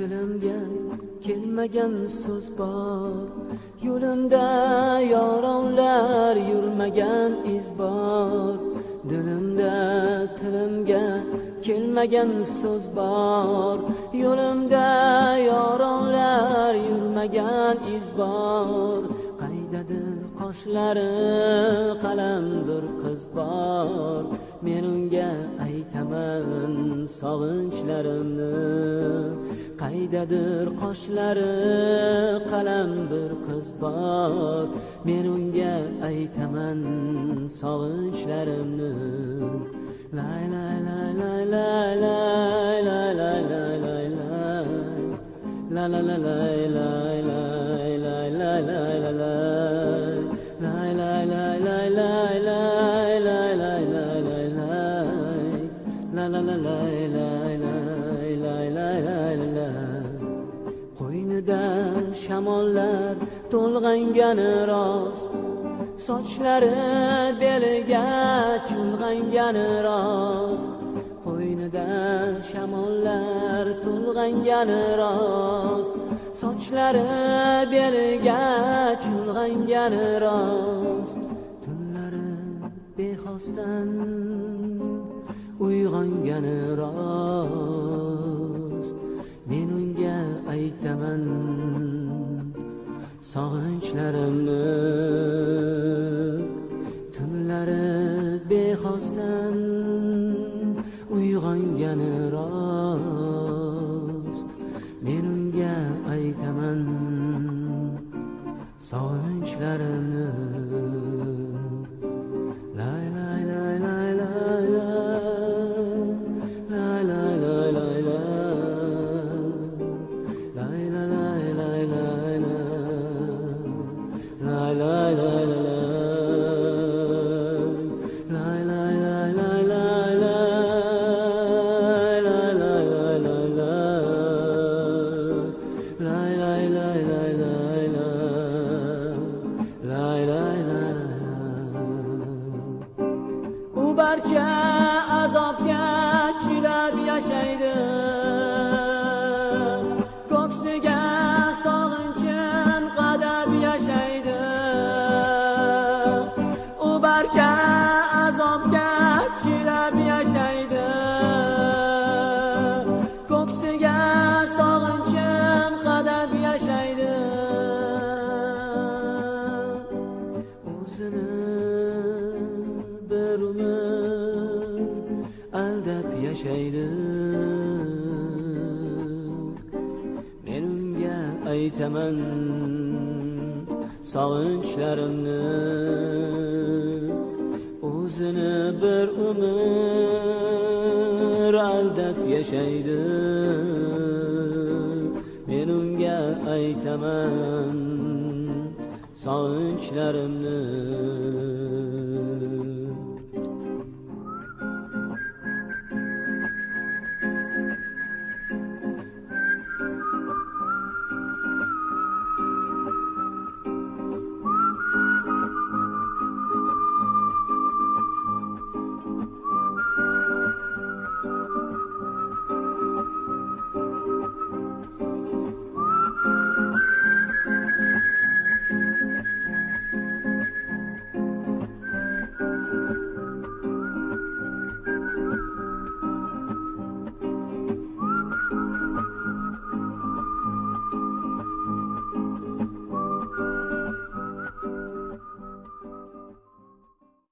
tilimga kelmagan so'z bor. Yo'limda yoronlar yurmagan iz bor dilimda tilimga kelmagan so'z bor. Yo'limda yoronlar yurmagan iz bor qaydadir qoshlari qalam bir qiz bor. Men unga aytaman sog'inchlarimni. Qaydadir qoshlari qalam bir qiz bor men unga aytaman sog'inchlarimni lay lay lay lay lay lay lay lay lay lay lay la la la lay lay lay lay lay lay lay lay lay lay lay lay lay lay lay lay lay lay la la la qo'ynida shamollar to'lg'angani rost. Sochlari beliga chulg'angani rost. Qo'ynida shamollar to'lg'angani rost. Sochlari beliga chulg'angani rost. Tunlari bexosdan uyg'ongani rost. Aytaman. Sog'inchlarimni tunlari bexosdan uyg'ongani rost. Men unga aytaman. Sog'inchlarimni barcha azobga chidab yashaydi. Aldab yashaydi men unga aytaman sog'inchlarimni o'zini bir umr aldab yashaydi men unga aytaman sog'inchlarimni